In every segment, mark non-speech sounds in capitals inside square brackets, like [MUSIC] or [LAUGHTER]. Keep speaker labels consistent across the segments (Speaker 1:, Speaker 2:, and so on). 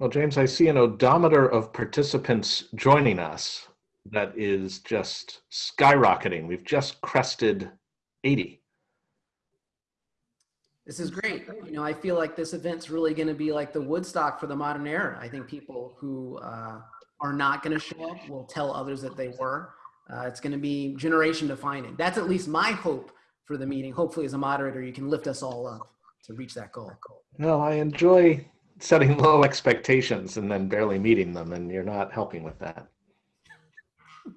Speaker 1: Well, James, I see an odometer of participants joining us that is just skyrocketing. We've just crested 80.
Speaker 2: This is great. You know, I feel like this event's really going to be like the Woodstock for the modern era. I think people who uh, are not going to show up will tell others that they were. Uh, it's going to be generation defining. That's at least my hope for the meeting. Hopefully, as a moderator, you can lift us all up to reach that goal.
Speaker 1: No, I enjoy setting [LAUGHS] low expectations and then barely meeting them, and you're not helping with that. [LAUGHS]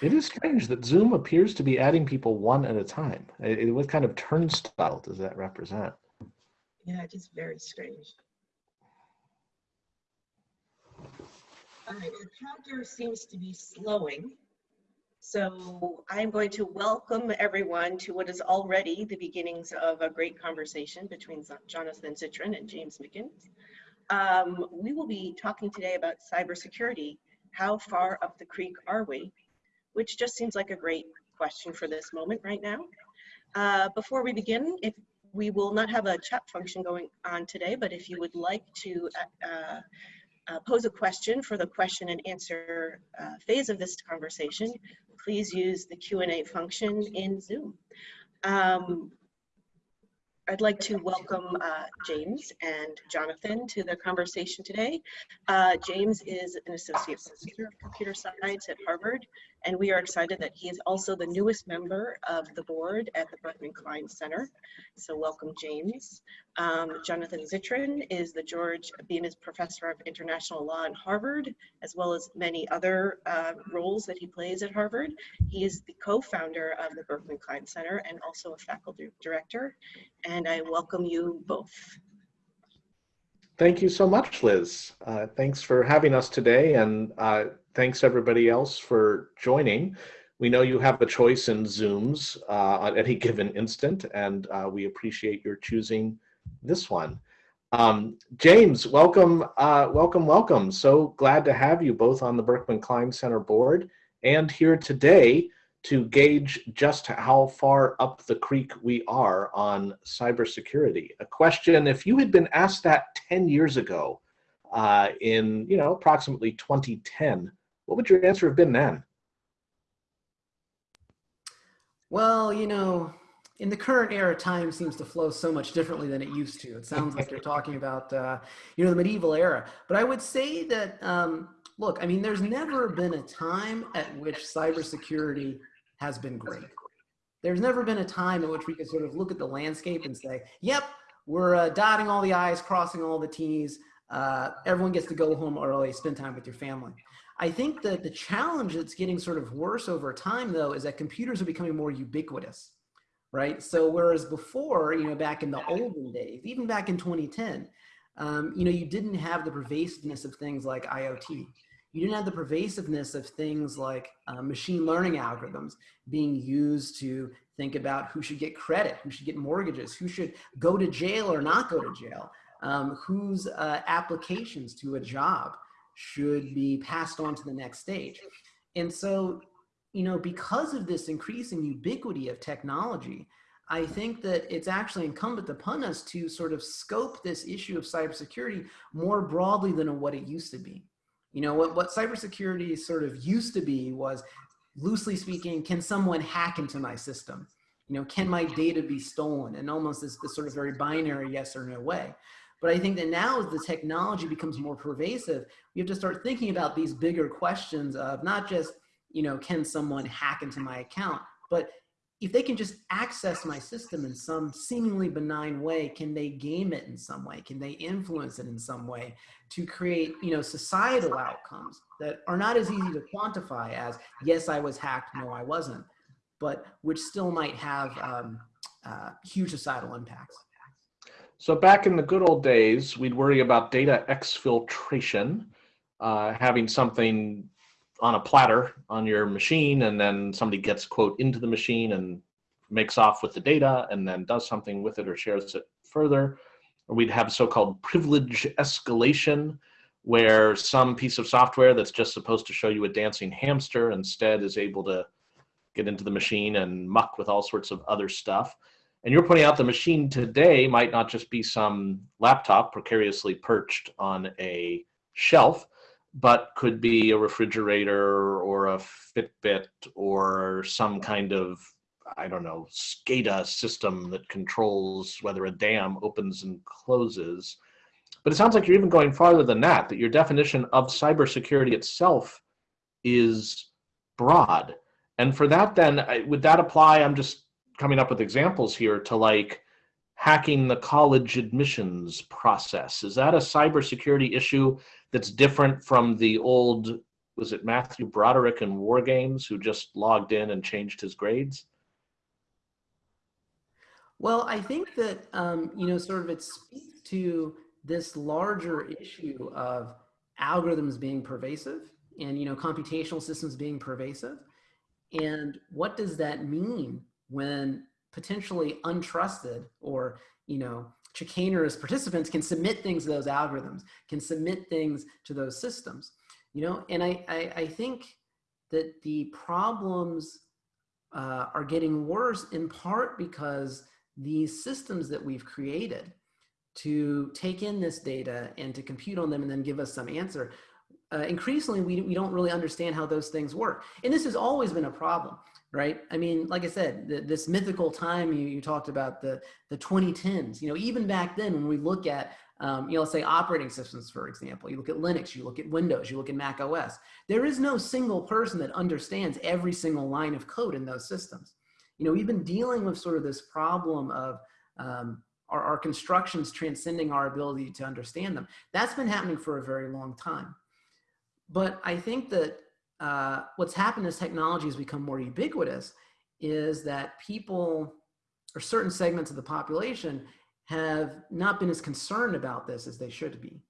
Speaker 1: It is strange that Zoom appears to be adding people one at a time. It, it, what kind of turnstile does that represent?
Speaker 3: Yeah, it is very strange. All right, the counter seems to be slowing. So I'm going to welcome everyone to what is already the beginnings of a great conversation between Jonathan Zittrain and James Mickens. Um, we will be talking today about cybersecurity. How far up the creek are we? which just seems like a great question for this moment right now. Uh, before we begin, if we will not have a chat function going on today, but if you would like to uh, uh, pose a question for the question and answer uh, phase of this conversation, please use the Q&A function in Zoom. Um, I'd like to welcome uh, James and Jonathan to the conversation today. Uh, James is an associate professor of computer science at Harvard, and we are excited that he is also the newest member of the board at the Berkman Klein Center. So welcome, James. Um, Jonathan Zittrain is the George Bemis Professor of International Law at Harvard, as well as many other uh, roles that he plays at Harvard. He is the co-founder of the Berkman Klein Center and also a faculty director. And I welcome you both.
Speaker 1: Thank you so much, Liz. Uh, thanks for having us today, and uh, thanks everybody else for joining. We know you have a choice in Zooms uh, at any [LAUGHS] given instant, and uh, we appreciate your choosing this one. Um, James, welcome, uh, welcome, welcome. So glad to have you both on the Berkman Klein Center board and here today to gauge just how far up the creek we are on cybersecurity. A question, if you had been asked that 10 years ago uh, in, you know, approximately 2010, what would your answer have been then?
Speaker 2: Well, you know, in the current era, time seems to flow so much differently than it used to. It sounds like you're talking about, uh, you know, the medieval era. But I would say that, um, look, I mean, there's never been a time at which cybersecurity has been great. There's never been a time in which we could sort of look at the landscape and say, yep, we're uh, dotting all the I's, crossing all the T's. Uh, everyone gets to go home early, spend time with your family. I think that the challenge that's getting sort of worse over time, though, is that computers are becoming more ubiquitous right? So whereas before, you know, back in the olden days, even back in 2010, um, you know, you didn't have the pervasiveness of things like IoT. You didn't have the pervasiveness of things like uh, machine learning algorithms being used to think about who should get credit, who should get mortgages, who should go to jail or not go to jail, um, whose uh, applications to a job should be passed on to the next stage. And so you know, because of this increasing ubiquity of technology, I think that it's actually incumbent upon us to sort of scope this issue of cybersecurity more broadly than what it used to be. You know, what, what cybersecurity sort of used to be was, loosely speaking, can someone hack into my system? You know, can my data be stolen? And almost this, this sort of very binary yes or no way. But I think that now as the technology becomes more pervasive, we have to start thinking about these bigger questions of not just you know, can someone hack into my account? But if they can just access my system in some seemingly benign way, can they game it in some way? Can they influence it in some way to create, you know, societal outcomes that are not as easy to quantify as, yes, I was hacked, no, I wasn't, but which still might have um, uh, huge societal impacts.
Speaker 1: So back in the good old days, we'd worry about data exfiltration, uh, having something on a platter on your machine and then somebody gets quote into the machine and makes off with the data and then does something with it or shares it further. Or we'd have so-called privilege escalation where some piece of software that's just supposed to show you a dancing hamster instead is able to get into the machine and muck with all sorts of other stuff. And you're pointing out the machine today might not just be some laptop precariously perched on a shelf, but could be a refrigerator or a Fitbit or some kind of, I don't know, SCADA system that controls whether a dam opens and closes. But it sounds like you're even going farther than that, that your definition of cybersecurity itself is broad. And for that, then, would that apply? I'm just coming up with examples here to like hacking the college admissions process. Is that a cybersecurity issue that's different from the old, was it Matthew Broderick in War Games who just logged in and changed his grades?
Speaker 2: Well, I think that, um, you know, sort of it speaks to this larger issue of algorithms being pervasive and, you know, computational systems being pervasive. And what does that mean when potentially untrusted or, you know, chicanerous participants can submit things to those algorithms, can submit things to those systems, you know, and I, I, I think that the problems uh, are getting worse in part because these systems that we've created to take in this data and to compute on them and then give us some answer, uh, increasingly we, we don't really understand how those things work. And this has always been a problem right? I mean, like I said, the, this mythical time you, you talked about the, the 2010s, you know, even back then when we look at, um, you know, say operating systems, for example, you look at Linux, you look at Windows, you look at Mac OS, there is no single person that understands every single line of code in those systems. You know, we've been dealing with sort of this problem of um, our, our constructions transcending our ability to understand them. That's been happening for a very long time. But I think that uh, what's happened as technology has become more ubiquitous is that people or certain segments of the population have not been as concerned about this as they should be.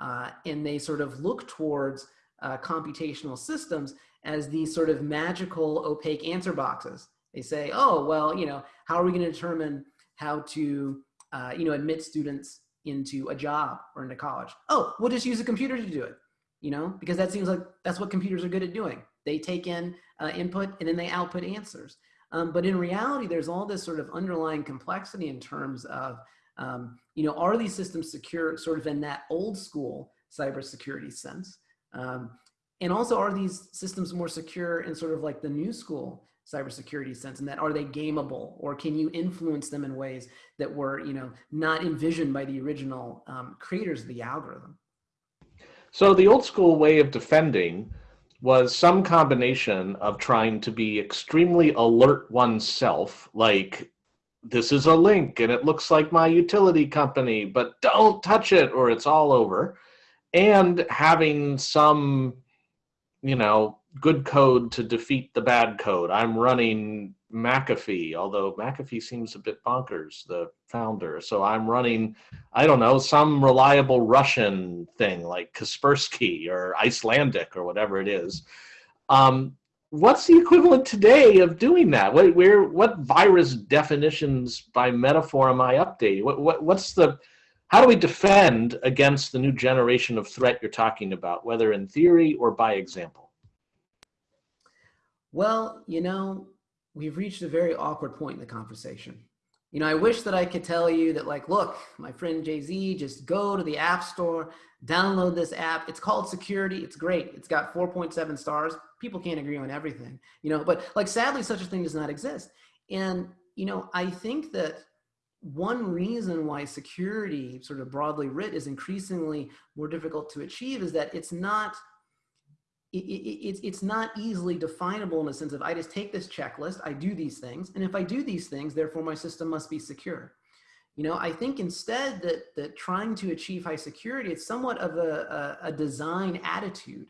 Speaker 2: Uh, and they sort of look towards uh, computational systems as these sort of magical opaque answer boxes. They say, oh, well, you know, how are we going to determine how to, uh, you know, admit students into a job or into college? Oh, we'll just use a computer to do it you know, because that seems like that's what computers are good at doing. They take in uh, input and then they output answers. Um, but in reality, there's all this sort of underlying complexity in terms of, um, you know, are these systems secure sort of in that old school cybersecurity sense? Um, and also are these systems more secure in sort of like the new school cybersecurity sense and that are they gameable or can you influence them in ways that were, you know, not envisioned by the original um, creators of the algorithm?
Speaker 1: So the old school way of defending was some combination of trying to be extremely alert oneself, like this is a link and it looks like my utility company, but don't touch it or it's all over, and having some, you know, good code to defeat the bad code. I'm running McAfee, although McAfee seems a bit bonkers, the founder. So I'm running, I don't know, some reliable Russian thing like Kaspersky or Icelandic or whatever it is. Um, what's the equivalent today of doing that? What, where, what virus definitions by metaphor am I updating? What, what, what's the, how do we defend against the new generation of threat you're talking about, whether in theory or by example?
Speaker 2: Well, you know, we've reached a very awkward point in the conversation. You know, I wish that I could tell you that like, look, my friend Jay-Z, just go to the app store, download this app. It's called security. It's great. It's got 4.7 stars. People can't agree on everything, you know, but like sadly, such a thing does not exist. And, you know, I think that one reason why security sort of broadly writ is increasingly more difficult to achieve is that it's not it, it, it's, it's not easily definable in the sense of I just take this checklist, I do these things, and if I do these things, therefore my system must be secure. You know, I think instead that, that trying to achieve high security, it's somewhat of a, a, a design attitude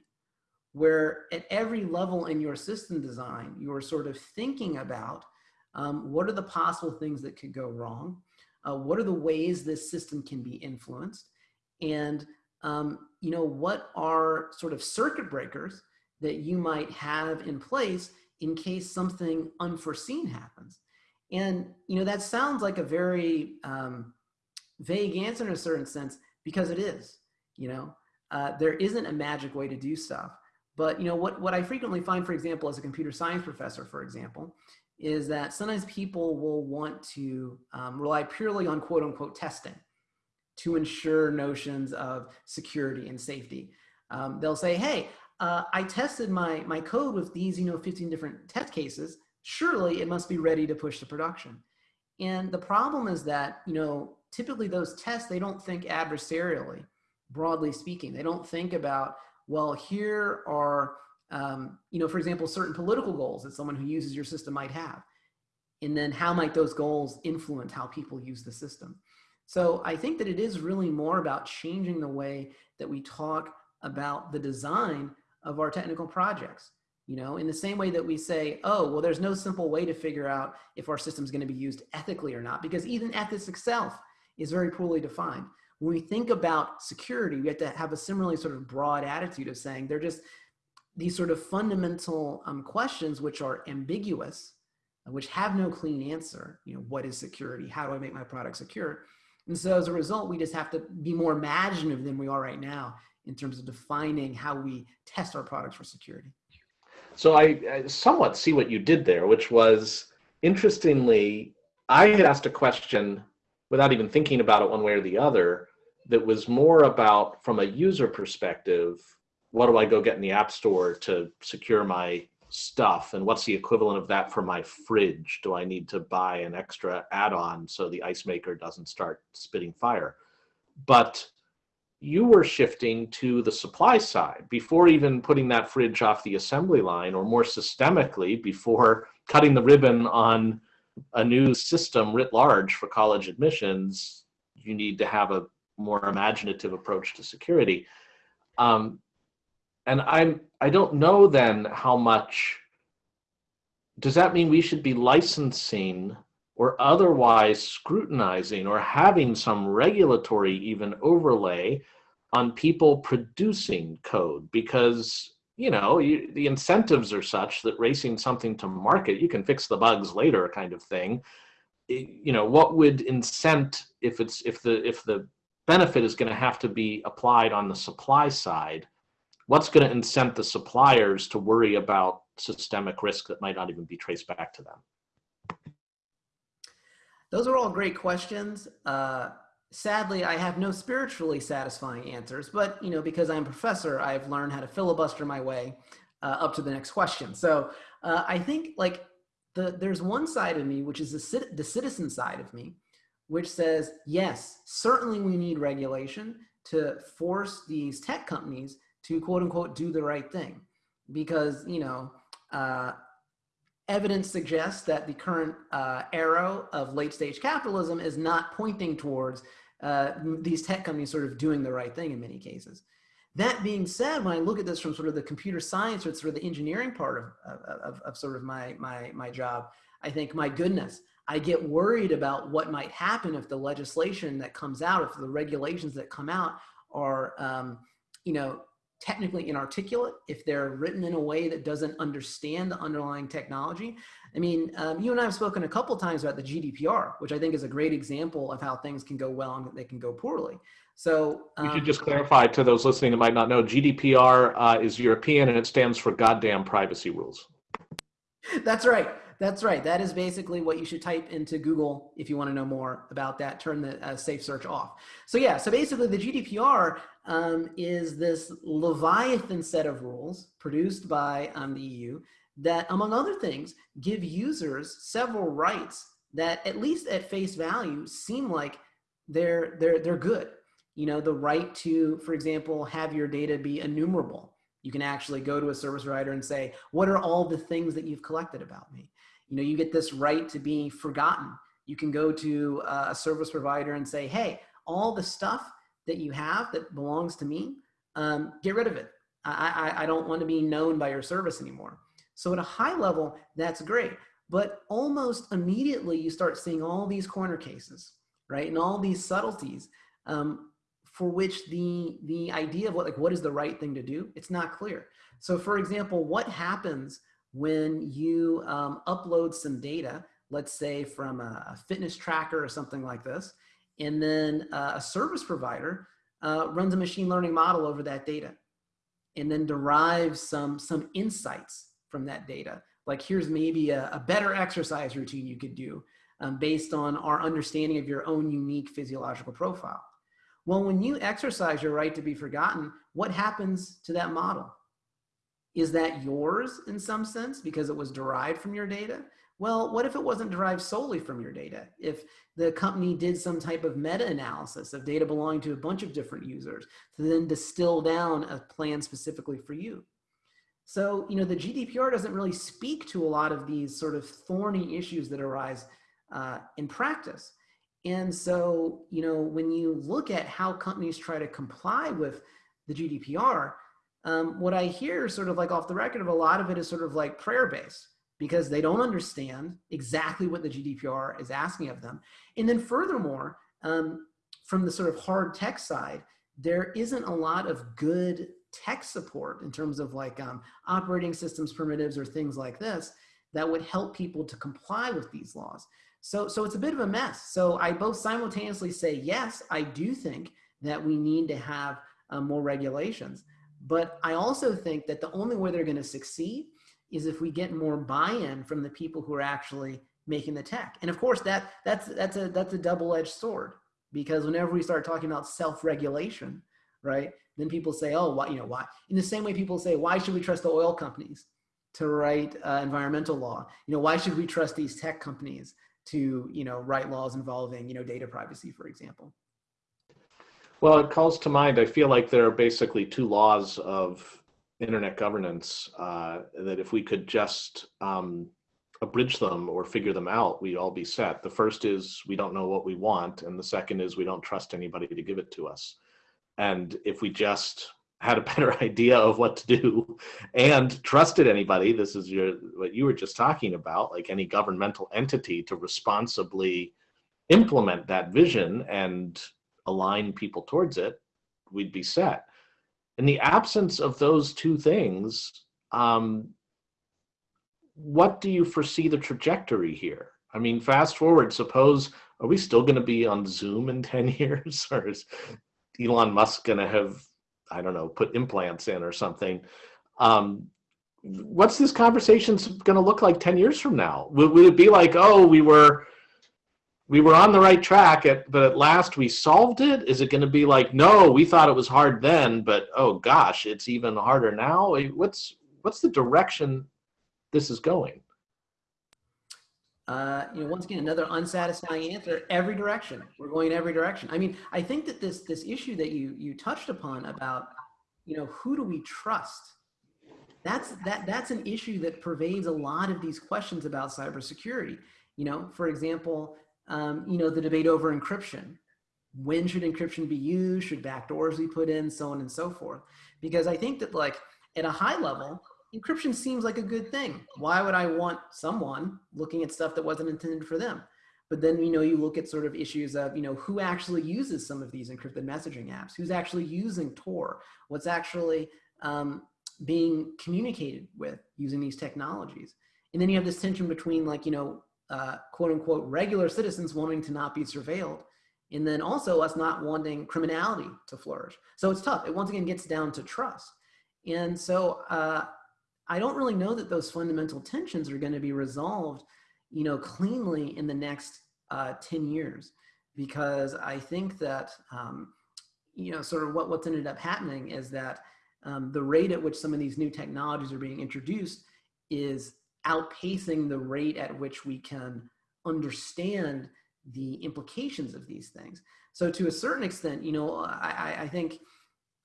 Speaker 2: where at every level in your system design, you're sort of thinking about um, what are the possible things that could go wrong? Uh, what are the ways this system can be influenced? And um, you know, what are sort of circuit breakers that you might have in place in case something unforeseen happens? And, you know, that sounds like a very um, vague answer in a certain sense because it is, you know, uh, there isn't a magic way to do stuff. But, you know, what, what I frequently find, for example, as a computer science professor, for example, is that sometimes people will want to um, rely purely on quote unquote testing to ensure notions of security and safety. Um, they'll say, hey, uh, I tested my, my code with these, you know, 15 different test cases. Surely it must be ready to push to production. And the problem is that, you know, typically those tests, they don't think adversarially, broadly speaking. They don't think about, well, here are, um, you know, for example, certain political goals that someone who uses your system might have. And then how might those goals influence how people use the system? So I think that it is really more about changing the way that we talk about the design of our technical projects. You know, in the same way that we say, oh, well, there's no simple way to figure out if our system is going to be used ethically or not, because even ethics itself is very poorly defined. When we think about security, we have to have a similarly sort of broad attitude of saying they're just these sort of fundamental um, questions which are ambiguous, which have no clean answer. You know, what is security? How do I make my product secure? And so as a result, we just have to be more imaginative than we are right now in terms of defining how we test our products for security.
Speaker 1: So I, I somewhat see what you did there, which was interestingly, I had asked a question without even thinking about it one way or the other that was more about from a user perspective, what do I go get in the app store to secure my stuff and what's the equivalent of that for my fridge? Do i need to buy an extra add-on so the ice maker doesn't start spitting fire? But you were shifting to the supply side before even putting that fridge off the assembly line or more systemically before cutting the ribbon on a new system writ large for college admissions. You need to have a more imaginative approach to security. Um, and i'm i don't know then how much does that mean we should be licensing or otherwise scrutinizing or having some regulatory even overlay on people producing code? Because you know you, the incentives are such that racing something to market you can fix the bugs later kind of thing. You know what would incent if it's if the if the benefit is going to have to be applied on the supply side what's going to incent the suppliers to worry about systemic risk that might not even be traced back to them?
Speaker 2: Those are all great questions. Uh, sadly i have no spiritually satisfying answers but you know because i'm a professor i've learned how to filibuster my way uh, up to the next question. So uh, i think like the, there's one side of me which is the, the citizen side of me which says yes certainly we need regulation to force these tech companies to quote unquote do the right thing because you know uh, evidence suggests that the current uh, arrow of late stage capitalism is not pointing towards uh, these tech companies sort of doing the right thing in many cases. That being said, when I look at this from sort of the computer science or sort of the engineering part of, of, of sort of my, my, my job, I think, my goodness, I get worried about what might happen if the legislation that comes out, if the regulations that come out are, um, you know, technically inarticulate, if they're written in a way that doesn't understand the underlying technology. I mean, um, you and I have spoken a couple times about the GDPR, which I think is a great example of how things can go well and they can go poorly. So
Speaker 1: um, we should just clarify to those listening that might not know, GDPR uh, is European and it stands for goddamn privacy rules.
Speaker 2: That's right. That's right. That is basically what you should type into Google if you want to know more about that. Turn the uh, safe search off. So yeah, so basically the GDPR um, is this Leviathan set of rules produced by um, the EU that, among other things, give users several rights that, at least at face value, seem like they're they're they're good. You know, the right to, for example, have your data be enumerable. You can actually go to a service provider and say, "What are all the things that you've collected about me?" You know, you get this right to be forgotten. You can go to a service provider and say, "Hey, all the stuff that you have that belongs to me, um, get rid of it. I, I, I don't want to be known by your service anymore. So at a high level, that's great. But almost immediately you start seeing all these corner cases, right? And all these subtleties um, for which the, the idea of what, like, what is the right thing to do, it's not clear. So for example, what happens when you um, upload some data, let's say from a, a fitness tracker or something like this, and then uh, a service provider uh, runs a machine learning model over that data and then derives some, some insights from that data. like here's maybe a, a better exercise routine you could do um, based on our understanding of your own unique physiological profile. Well, when you exercise your right to be forgotten, what happens to that model? Is that yours in some sense because it was derived from your data? Well, what if it wasn't derived solely from your data? If the company did some type of meta-analysis of data belonging to a bunch of different users to then distill down a plan specifically for you. So, you know, the GDPR doesn't really speak to a lot of these sort of thorny issues that arise uh, in practice. And so, you know, when you look at how companies try to comply with the GDPR, um, what I hear sort of like off the record of a lot of it is sort of like prayer based because they don't understand exactly what the GDPR is asking of them. And then furthermore, um, from the sort of hard tech side, there isn't a lot of good tech support in terms of like um, operating systems primitives or things like this that would help people to comply with these laws. So, so it's a bit of a mess. So I both simultaneously say, yes, I do think that we need to have uh, more regulations. But I also think that the only way they're going to succeed is if we get more buy-in from the people who are actually making the tech. And of course, that that's that's a that's a double-edged sword because whenever we start talking about self-regulation, right? Then people say, oh, why, you know, why? In the same way people say, why should we trust the oil companies to write uh, environmental law? You know, why should we trust these tech companies to, you know, write laws involving, you know, data privacy, for example?
Speaker 1: Well, it calls to mind, I feel like there are basically two laws of internet governance uh, that if we could just um, abridge them or figure them out, we'd all be set. The first is we don't know what we want, and the second is we don't trust anybody to give it to us. And if we just had a [LAUGHS] better idea of what to do and trusted anybody, this is your what you were just talking about, like any governmental entity to responsibly implement that vision and align people towards it, we'd be set. In the absence of those two things, um, what do you foresee the trajectory here? I mean, fast forward, suppose, are we still going to be on Zoom in [LAUGHS] 10 years? or is Elon Musk going to have, I don't know, put implants in or something? Um, what's this conversation going to look like 10 years from now? Would it be like, oh, we were we were on the right track at but at last we solved it is it going to be like no we thought it was hard then but oh gosh it's even harder now what's what's the direction this is going
Speaker 2: uh, you know, once again, another unsatisfying answer. Every direction, we're going in every direction. I mean, I think that this this issue that you you touched upon about, you know, who do we trust? That's that that's an issue that pervades a lot of these questions about cybersecurity. You know, for example, um, you know, the debate over encryption. When should encryption be used? Should backdoors be put in? So on and so forth. Because I think that like at a high level, encryption seems like a good thing. Why would I want someone looking at stuff that wasn't intended for them? But then, you know, you look at sort of issues of, you know, who actually uses some of these encrypted messaging apps? Who's actually using Tor? What's actually um, being communicated with using these technologies? And then you have this tension between like, you know, uh, quote unquote regular citizens wanting to not be surveilled and then also us not wanting criminality to flourish. So it's tough. It once again gets down to trust. And so uh, I don't really know that those fundamental tensions are going to be resolved, you know, cleanly in the next uh, 10 years, because I think that, um, you know, sort of what, what's ended up happening is that um, the rate at which some of these new technologies are being introduced is outpacing the rate at which we can understand the implications of these things. So to a certain extent, you know, I, I think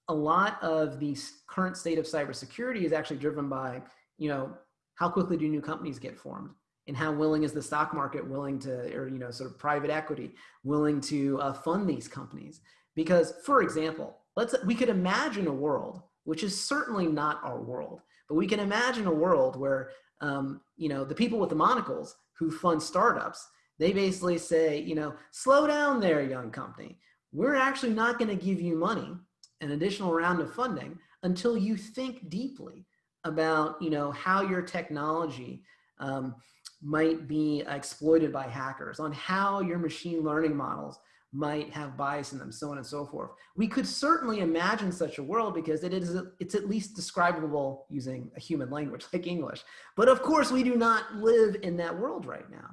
Speaker 2: a lot of the current state of cybersecurity is actually driven by, you know, how quickly do new companies get formed? And how willing is the stock market willing to, or, you know, sort of private equity willing to uh, fund these companies? Because for example, let's, we could imagine a world, which is certainly not our world, but we can imagine a world where um, you know, the people with the monocles who fund startups, they basically say, you know, slow down there, young company. We're actually not going to give you money, an additional round of funding, until you think deeply about, you know, how your technology um, might be exploited by hackers, on how your machine learning models might have bias in them, so on and so forth. We could certainly imagine such a world because it is it's at least describable using a human language [LAUGHS] like English. But of course, we do not live in that world right now.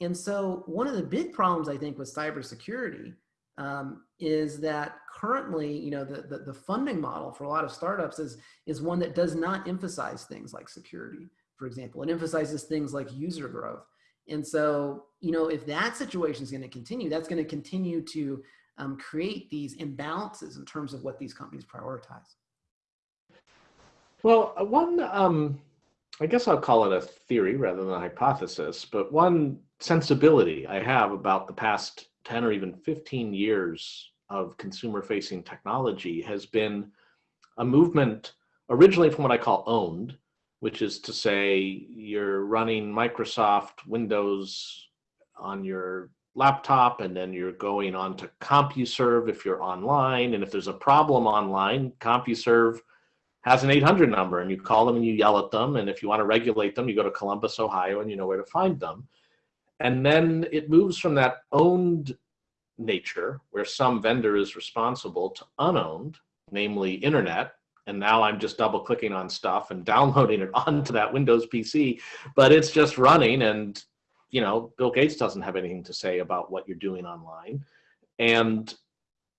Speaker 2: And so one of the big problems I think with cybersecurity um, is that currently, you know, the, the, the funding model for a lot of startups is, is one that does not emphasize things like security, for example. It emphasizes things like user growth. And so, you know, if that situation is going to continue, that's going to continue to um, create these imbalances in terms of what these companies prioritize.
Speaker 1: Well, uh, one, um, I guess I'll call it a theory rather than a hypothesis, but one sensibility I have about the past 10 or even 15 years of consumer facing technology has been a movement originally from what I call owned, which is to say you're running Microsoft Windows on your laptop and then you're going on to CompuServe if you're online. And if there's a problem online, CompuServe has an 800 number and you call them and you yell at them. And if you want to regulate them, you go to Columbus, Ohio, and you know where to find them. And then it moves from that owned nature, where some vendor is responsible, to unowned, namely internet. And now I'm just double clicking on stuff and [LAUGHS] downloading it onto that Windows PC, but it's just running. And, you know, Bill Gates doesn't have anything to say about what you're doing online. And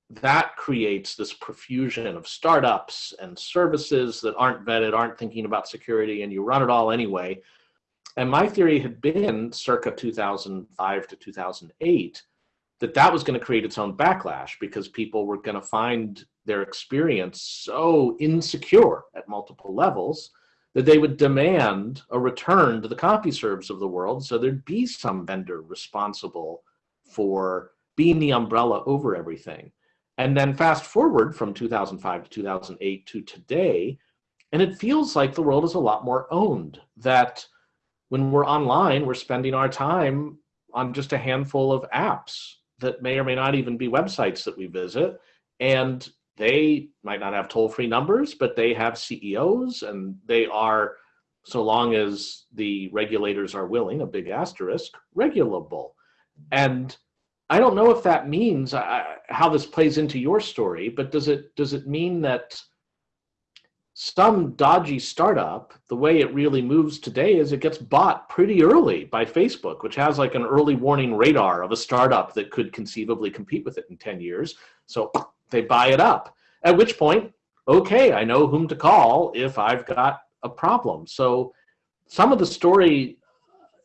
Speaker 1: that creates this profusion of startups and services that aren't vetted, aren't thinking about security, and you run it all anyway. And my theory had been circa 2005 to 2008 that that was going to create its own backlash because people were going to find their experience so insecure at multiple levels that they would demand a return to the CompuServes of the world. So there'd be some vendor responsible for being the umbrella over everything. And then fast forward from 2005 to 2008 to today, and it feels like the world is a lot more owned. That when we're online, we're spending our time on just a handful of apps that may or may not even be websites that we visit. And they might not have toll free numbers, but they have CEOs and they are, so long as the regulators are willing, a big asterisk, regulable. And I don't know if that means uh, how this plays into your story, but does it does it mean that some dodgy startup, the way it really moves today is it gets bought pretty early by Facebook, which has like an early warning radar of a startup that could conceivably compete with it in 10 years. So [CLEARS THROAT] they buy it up. At which point, okay, I know whom to call if I've got a problem. So some of the story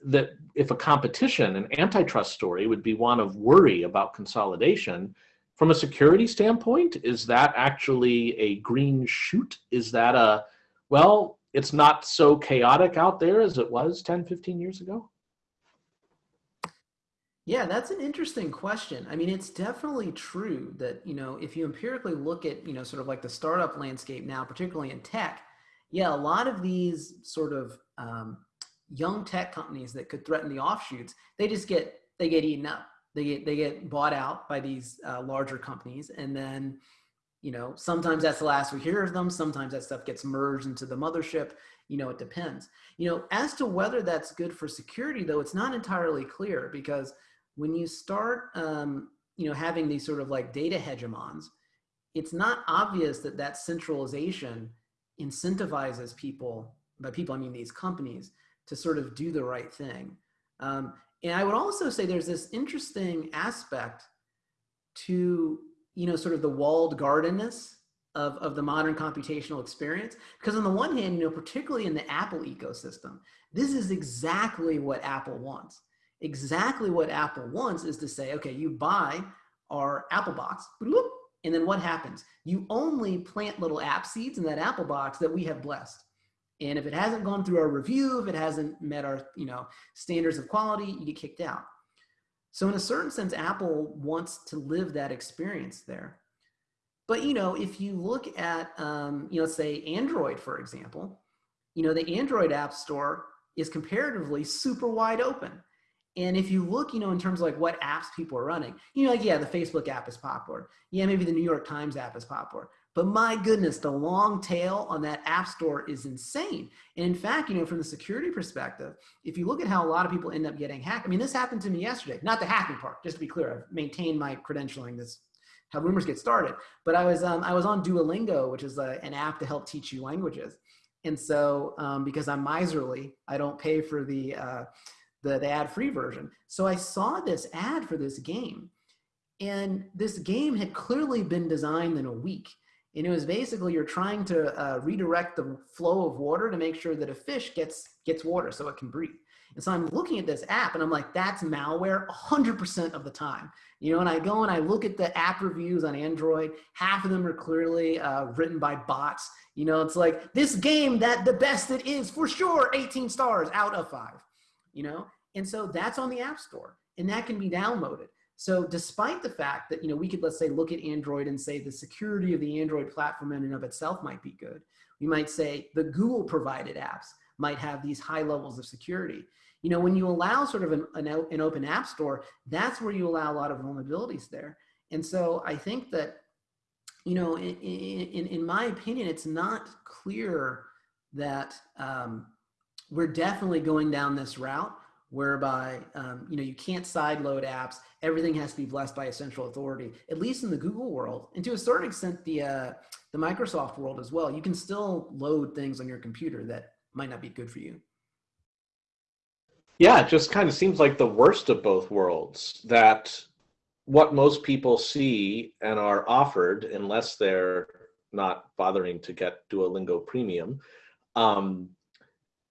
Speaker 1: that if a competition, an antitrust story would be one of worry about consolidation, from a security standpoint, is that actually a green shoot? Is that a, well, it's not so chaotic out there as it was 10, 15 years ago?
Speaker 2: Yeah, that's an interesting question. I mean, it's definitely true that, you know, if you empirically look at, you know, sort of like the startup landscape now, particularly in tech, yeah, a lot of these sort of um, young tech companies that could threaten the offshoots, they just get, they get eaten up they get they get bought out by these uh, larger companies. And then you know sometimes that's the last we hear of them. Sometimes that stuff gets merged into the mothership. You know it depends. You know as to whether that's good for security though it's not entirely clear because when you start um, you know having these sort of like data hegemons it's not obvious that that centralization incentivizes people by people i mean these companies to sort of do the right thing. Um, and I would also say there's this interesting aspect to, you know, sort of the walled gardenness of, of the modern computational experience. Because on the one hand, you know, particularly in the Apple ecosystem, this is exactly what Apple wants. Exactly what Apple wants is to say, okay, you buy our Apple box, and then what happens? You only plant little app seeds in that Apple box that we have blessed. And if it hasn't gone through our review, if it hasn't met our you know standards of quality, you get kicked out. So in a certain sense, Apple wants to live that experience there. But you know, if you look at um, you know, say Android, for example, you know, the Android App Store is comparatively super wide open. And if you look, you know, in terms of like what apps people are running, you know, like, yeah, the Facebook app is popular. Yeah, maybe the New York Times app is popular. But my goodness, the long tail on that app store is insane. And in fact, you know, from the security perspective, if you look at how a lot of people end up getting hacked, I mean, this happened to me yesterday, not the hacking part, just to be clear, I've maintained my credentialing. This how rumors get started. But I was, um, I was on Duolingo, which is a, an app to help teach you languages. And so, um, because I'm miserly, I don't pay for the, uh, the, the ad-free version. So I saw this ad for this game. And this game had clearly been designed in a week. And it was basically you're trying to uh, redirect the flow of water to make sure that a fish gets, gets water so it can breathe. And so I'm looking at this app and I'm like, that's malware 100% of the time. You know, and I go and I look at the app reviews on Android, half of them are clearly uh, written by bots. You know, it's like this game that the best it is for sure, 18 stars out of five, you know? And so that's on the App Store and that can be downloaded. So despite the fact that, you know, we could, let's say, look at Android and say the security of the Android platform in and of itself might be good. We might say the Google provided apps might have these high levels of security. You know, when you allow sort of an, an, an open app store, that's where you allow a lot of vulnerabilities there. And so I think that, you know, in, in, in my opinion, it's not clear that um, we're definitely going down this route whereby um, you know you can't sideload apps. Everything has to be blessed by a central authority. At least in the Google world, and to a certain extent, the uh, the Microsoft world as well. You can still load things on your computer that might not be good for you.
Speaker 1: Yeah, it just kind of seems like the worst of both worlds. That what most people see and are offered, unless they're not bothering to get Duolingo Premium, um,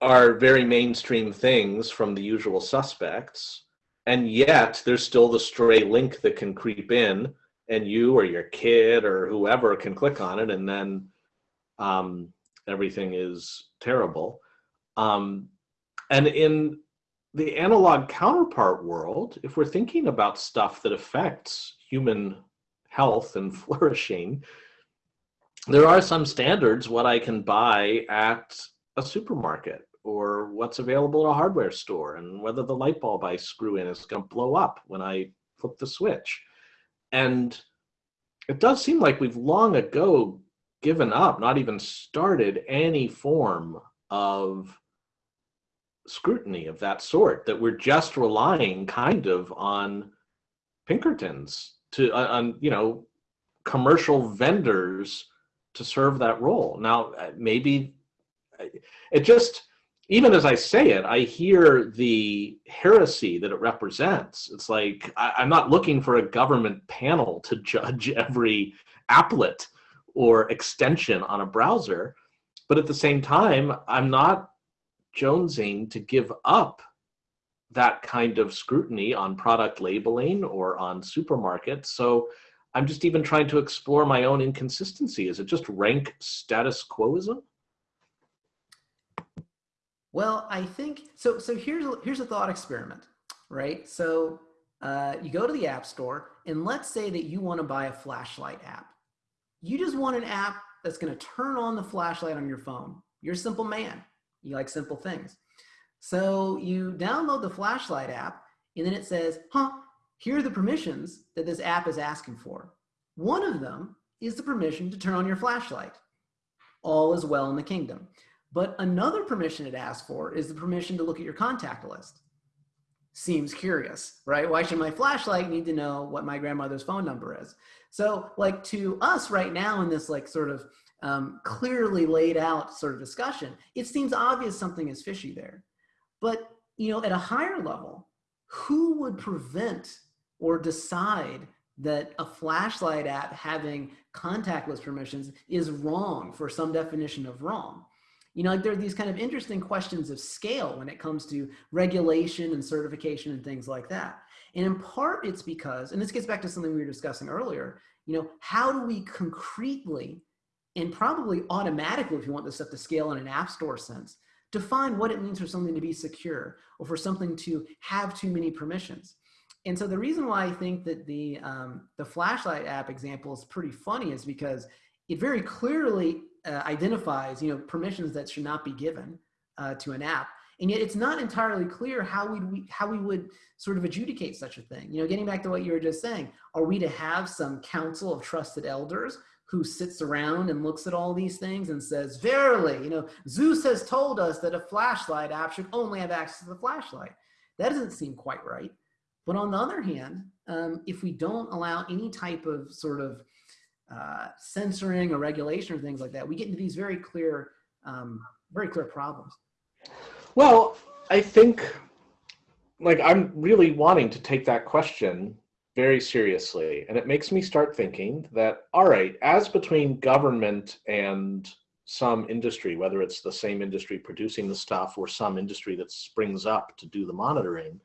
Speaker 1: are very mainstream things from the usual suspects. And yet there's still the stray link that can creep in and you or your kid or whoever can click on it and then um, everything is terrible. Um, and in the analog counterpart world, if we're thinking about stuff that affects human health and [LAUGHS] flourishing, there are some standards what I can buy at a supermarket or what's available at a hardware store and whether the light bulb I screw in is going to blow up when I flip the switch. And it does seem like we've long ago given up, not even started any form of scrutiny of that sort, that we're just relying kind of on Pinkertons to, on, you know, commercial vendors to serve that role. Now, uh, maybe uh, it just, even as I say it, I hear the heresy that it represents. It's like I, am not looking for a government panel to [LAUGHS] judge every applet or extension on a browser, but at the same time, I'm not jonesing to give up that kind of scrutiny on product labeling or on supermarkets. So I'm just even trying to explore my own inconsistency. Is it just rank status quoism?
Speaker 2: Well, I think so. So here's a, here's a thought experiment, right? So uh, you go to the app store, and let's say that you want to buy a flashlight app. You just want an app that's going to turn on the flashlight on your phone. You're a simple man. You like simple things. So you download the flashlight app, and then it says, "Huh, here are the permissions that this app is asking for." One of them is the permission to turn on your flashlight. All is well in the kingdom. But another permission it asks for is the permission to look at your contact list. Seems curious, right? Why should my flashlight need to know what my grandmother's phone number is? So like to us right now in this like sort of um, clearly laid out sort of discussion, it seems obvious something is fishy there. But you know, at a higher level, who would prevent or decide that a flashlight app having contact list permissions is wrong for some definition of wrong? You know, like there are these kind of interesting questions of scale when it comes to regulation and certification and things like that. And in part, it's because, and this gets back to something we were discussing earlier, you know, how do we concretely and probably automatically, if you want this stuff to scale in an app store sense, define what it means for something to be secure or for something to have too many permissions. And so the reason why I think that the, um, the flashlight app example is pretty funny is because it very clearly uh, identifies, you know, permissions that should not be given uh, to an app. And yet it's not entirely clear how we how we would sort of adjudicate such a thing. You know, getting back to what you were just saying, are we to have some council of trusted elders who sits around and looks at all these things and says, verily, you know, Zeus has told us that a flashlight app should only have access to the flashlight. That doesn't seem quite right. But on the other hand, um, if we don't allow any type of sort of uh, censoring or regulation or things like that, we get into these very clear, um, very clear problems.
Speaker 1: Well, I think, like, I'm really wanting to take that question very seriously. And it makes me start thinking that, all right, as between government and some industry, whether it's the same industry producing the stuff or some industry that springs up to do the monitoring,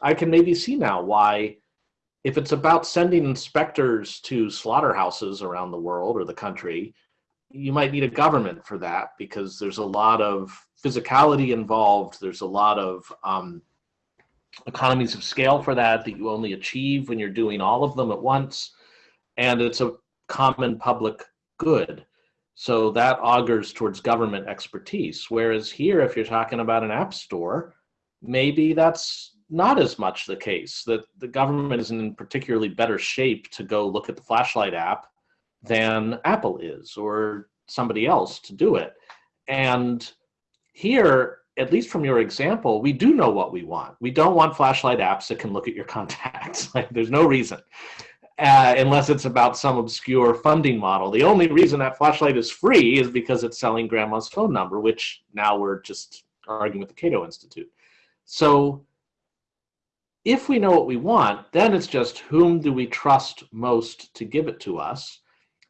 Speaker 1: I can maybe see now why, if it's about sending inspectors to slaughterhouses around the world or the country, you might need a government for that because there's a lot of physicality involved. There's a lot of um, economies of scale for that that you only achieve when you're doing all of them at once. And it's a common public good. So that augurs towards government expertise. Whereas here, if you're talking about an app store, maybe that's not as much the case, that the government isn't in particularly better shape to go look at the flashlight app than Apple is or somebody else to do it. And here, at least from your example, we do know what we want. We don't want flashlight apps that can look at your [LAUGHS] contacts. like, there's no reason, uh, unless it's about some obscure funding model. The only reason that flashlight is free is because it's selling grandma's phone number, which now we're just arguing with the Cato Institute. So if we know what we want, then it's just whom do we trust most to give it to us?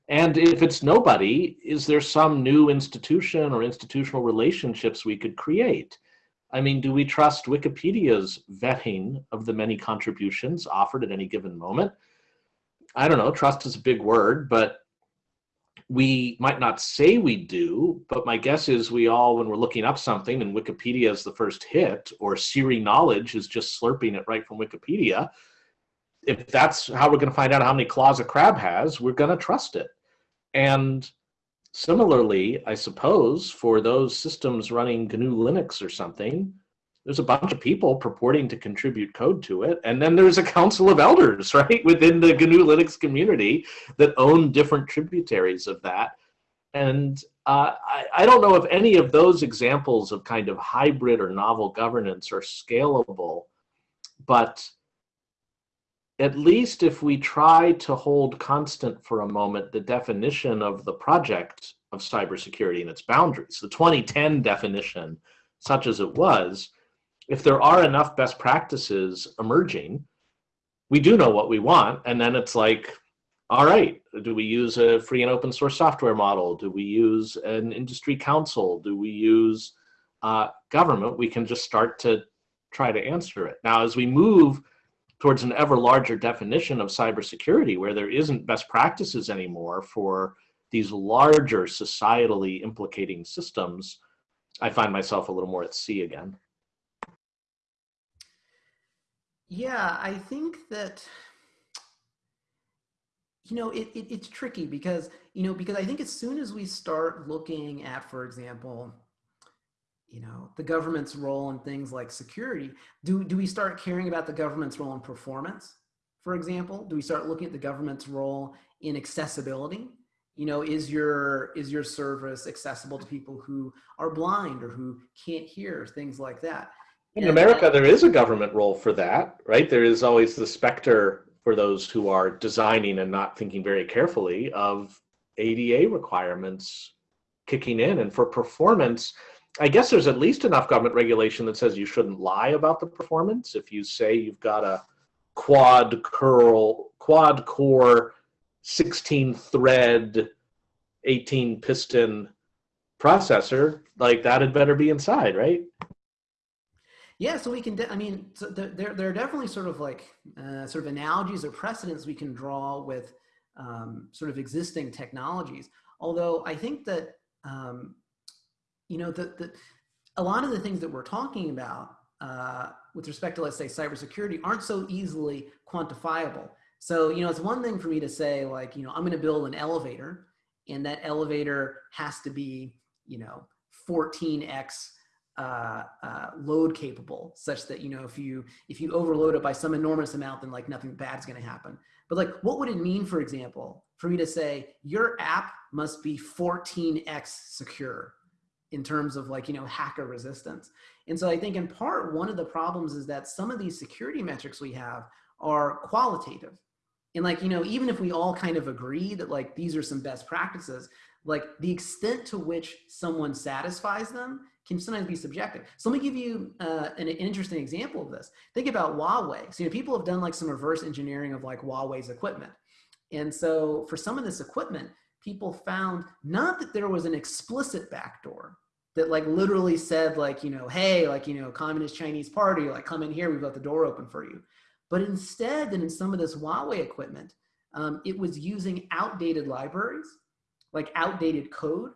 Speaker 1: And if it's nobody, is there some new institution or institutional relationships we could create? I mean, do we trust Wikipedia's vetting of the many contributions offered at any given moment? I don't know, trust is a big word, but we might not say we do, but my guess is we all, when we're looking up something and Wikipedia is the first hit, or Siri Knowledge is just slurping it right from Wikipedia, if that's how we're going to find out how many claws a crab has, we're going to trust it. And similarly, I suppose, for those systems running GNU Linux or something, there's a bunch of people purporting to contribute code to it. And then there's a council of elders, [LAUGHS] right, within the GNU Linux community that own different tributaries of that. And uh, I, I don't know if any of those examples of kind of hybrid or novel governance are scalable, but at least if we try to hold constant for a moment the definition of the project of cybersecurity and its boundaries, the 2010 definition, such as it was, if there are enough best practices emerging, we do know what we want. And then it's like, all right, do we use a free and open source software model? Do we use an industry council? Do we use uh, government? We can just start to try to answer it. Now, as we move towards an ever larger definition of cybersecurity where there isn't best practices anymore for these larger societally implicating systems, I find myself a little more at sea again.
Speaker 2: Yeah, I think that, you know, it, it, it's tricky because, you know, because I think as soon as we start looking at, for example, you know, the government's role in things like security, do, do we start caring about the government's role in performance, for example? Do we start looking at the government's role in accessibility? You know, is your, is your service accessible to people who are blind or who can't hear, things like that?
Speaker 1: In America, there is a government role for that, right? There is always the specter for those who are designing and not thinking very carefully of ADA requirements kicking in. And for performance, I guess there's at least enough government regulation that says you shouldn't lie about the performance. If you say you've got a quad curl, quad core, 16 thread, 18 piston processor, like that had better be inside, right?
Speaker 2: Yeah, so we can, I mean, so there, there are definitely sort of like uh, sort of analogies or precedents we can draw with um, sort of existing technologies. Although I think that um, you know, the, the, a lot of the things that we're talking about uh, with respect to, let's say, cybersecurity aren't so easily quantifiable. So, you know, it's one thing for me to say like, you know, I'm going to build an elevator and that elevator has to be, you know, 14x uh, uh, load capable such that, you know, if you, if you overload it by some enormous amount, then like nothing bad's going to happen. But like, what would it mean, for example, for me to say your app must be 14x secure in terms of like, you know, hacker resistance. And so I think in part, one of the problems is that some of these security metrics we have are qualitative. And like, you know, even if we all kind of agree that like these are some best practices, like the extent to which someone satisfies them can sometimes be subjective. So let me give you uh, an, an, interesting example of this. Think about Huawei. So you know, people have done like some reverse engineering of like Huawei's equipment. And so for some of this equipment, people found not that there was an explicit backdoor that like literally said like, you know, hey, like, you know, communist Chinese party, like come in here, we've got the door open for you. But instead that in some of this Huawei equipment, um, it was using outdated libraries, like outdated code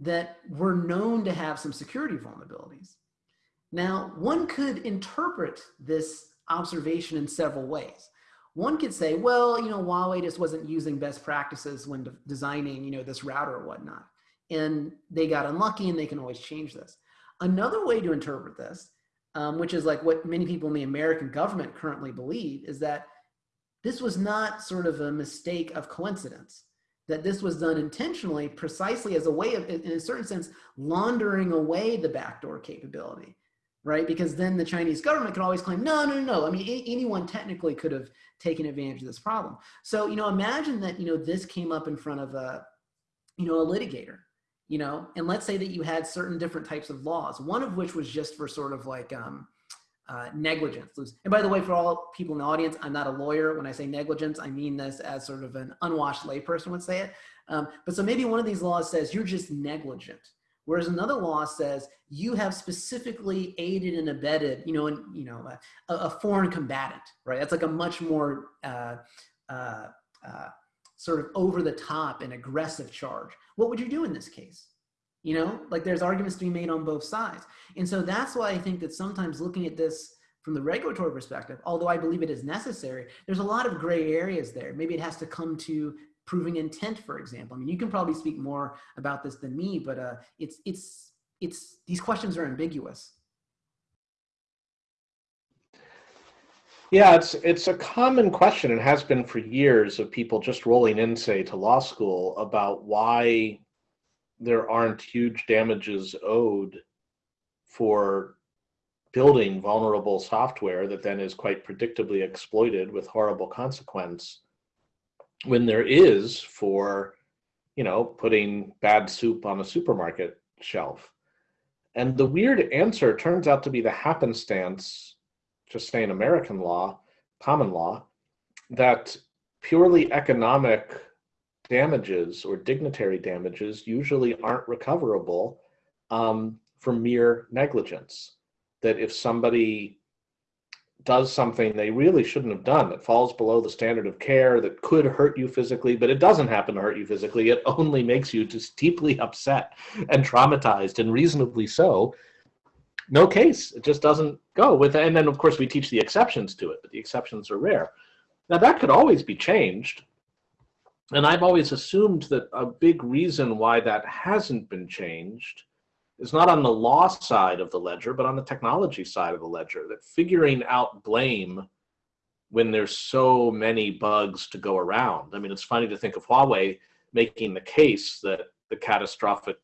Speaker 2: that were known to have some security vulnerabilities. Now, one could interpret this observation in several ways. One could say, well, you know, Huawei just wasn't using best practices when de designing, you know, this router or whatnot. And they got unlucky and they can always change this. Another way to interpret this, um, which is like what many people in the American government currently believe, is that this was not sort of a mistake of coincidence, that this was done intentionally precisely as a way of, in a certain sense, laundering away the backdoor capability right? Because then the Chinese government could always claim, no, no, no. I mean, anyone technically could have taken advantage of this problem. So, you know, imagine that, you know, this came up in front of a, you know, a litigator, you know, and let's say that you had certain different types of laws, one of which was just for sort of like um, uh, negligence. And by the way, for all people in the audience, I'm not a lawyer. When I say negligence, I mean this as sort of an unwashed layperson would say it. Um, but so maybe one of these laws says you're just negligent Whereas another law says you have specifically aided and abetted, you know, and you know, a, a, foreign combatant, right? That's like a much more uh, uh, uh, sort of over the top and aggressive charge. What would you do in this case? You know, like there's arguments to be made on both sides. And so that's why I think that sometimes looking at this from the regulatory perspective, although I believe it is necessary, there's a lot of gray areas there. Maybe it has to come to proving intent, for example. I mean, you can probably speak more about this than me, but uh, it's, it's, it's, these questions are ambiguous.
Speaker 1: Yeah, it's it's a common question and has been for years of people just rolling in, say, to law school about why there aren't huge damages owed for building vulnerable software that then is quite predictably exploited with horrible consequence when there is for, you know, putting bad soup on a supermarket shelf. And the weird answer turns out to be the happenstance, just saying American law, common law, that purely economic damages or dignitary damages usually aren't recoverable um, for mere negligence. That if somebody does something they really shouldn't have done that falls below the standard of care that could hurt you physically but it doesn't happen to hurt you physically it only makes you just deeply upset and traumatized and reasonably so no case it just doesn't go with and then of course we teach the exceptions to it but the exceptions are rare now that could always be changed and i've always assumed that a big reason why that hasn't been changed is not on the law side of the ledger, but on the technology side of the ledger, that figuring out blame when there's so many bugs to go around. I mean, it's funny to think of Huawei making the case that the catastrophic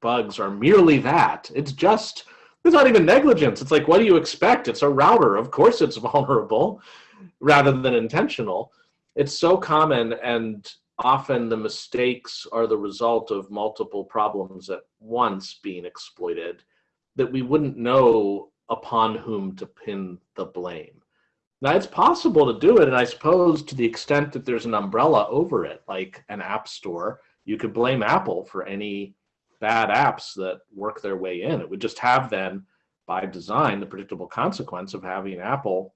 Speaker 1: bugs are merely that. It's just, it's not even negligence. It's like, what do you expect? It's a router. Of course it's [LAUGHS] vulnerable rather than intentional. It's so common and often the mistakes are the result of multiple problems at once being exploited that we wouldn't know upon whom to pin the blame. Now it's possible to do it, and I suppose to the extent that there's an umbrella over it, like an app store, you could blame Apple for any bad apps that work their way in. It would just have then, by design, the predictable consequence of having Apple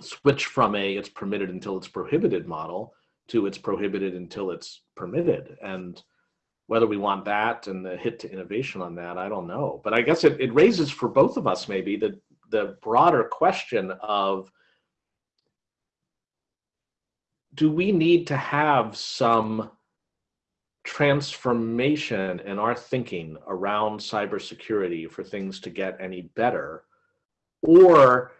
Speaker 1: switch from a it's permitted until it's prohibited model to it's prohibited until it's permitted. And whether we want that and the hit to innovation on that, I don't know. But I guess it, it raises for both of us maybe the, the broader question of do we need to have some transformation in our thinking around cybersecurity for things to get any better? Or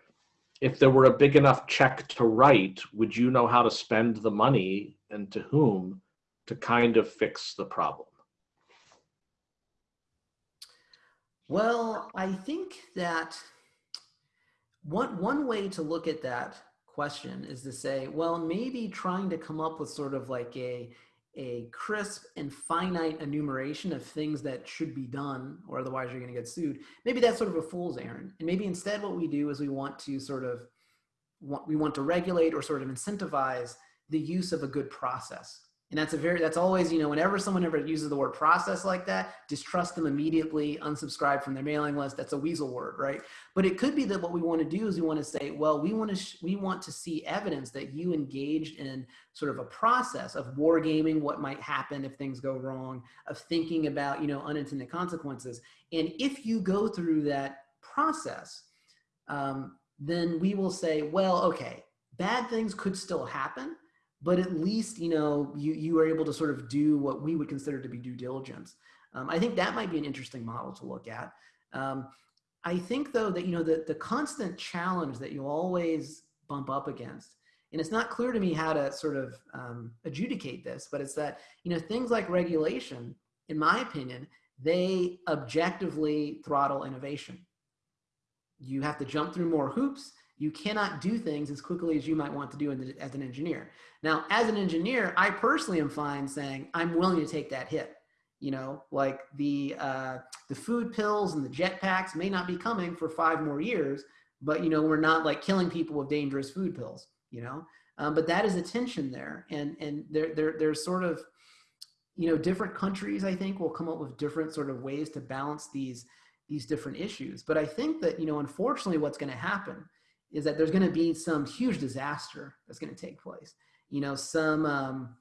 Speaker 1: if there were a big enough check to write, would you know how to spend the money and to whom to kind of fix the problem?
Speaker 2: Well, I think that one, one way to look at that question is to say, well, maybe trying to come up with sort of like a, a crisp and finite enumeration of things that should be done or otherwise you're going to get sued. Maybe that's sort of a fool's errand. And maybe instead what we do is we want to sort of, want, we want to regulate or sort of incentivize the use of a good process. And that's a very, that's always, you know, whenever someone ever uses the word process like that, distrust them immediately, unsubscribe from their mailing list. That's a weasel word, right? But it could be that what we want to do is we want to say, well, we want to, we want to see evidence that you engaged in sort of a process of wargaming what might happen if things go wrong, of thinking about, you know, unintended consequences. And if you go through that process, um, then we will say, well, okay, bad things could still happen, but at least you know you you are able to sort of do what we would consider to be due diligence. Um, I think that might be an interesting model to look at. Um, I think though that you know the the constant challenge that you always bump up against, and it's not clear to me how to sort of um, adjudicate this, but it's that you know things like regulation, in my opinion, they objectively throttle innovation. You have to jump through more hoops you cannot do things as quickly as you might want to do as an engineer. Now, as an engineer, I personally am fine saying I'm willing to take that hit. You know, like the uh, the food pills and the jetpacks may not be coming for five more years, but you know we're not like killing people with dangerous food pills. You know, um, but that is a tension there, and and there there there's sort of you know different countries I think will come up with different sort of ways to balance these these different issues. But I think that you know unfortunately what's going to happen is that there's going to be some huge disaster that's going to take place. You know, some um,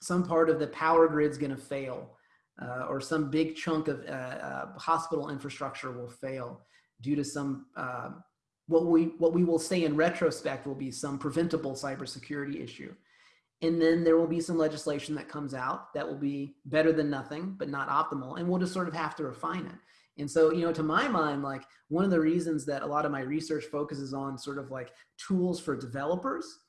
Speaker 2: some part of the power grid's going to fail, uh, or some big chunk of uh, uh, hospital infrastructure will fail due to some um, what we what we will say in retrospect will be some preventable cybersecurity issue. And then there will be some legislation that comes out that will be better than nothing, but not optimal. And we'll just sort of have to refine it. And so, you know, to my mind, like one of the reasons that a lot of my research focuses on sort of like tools for developers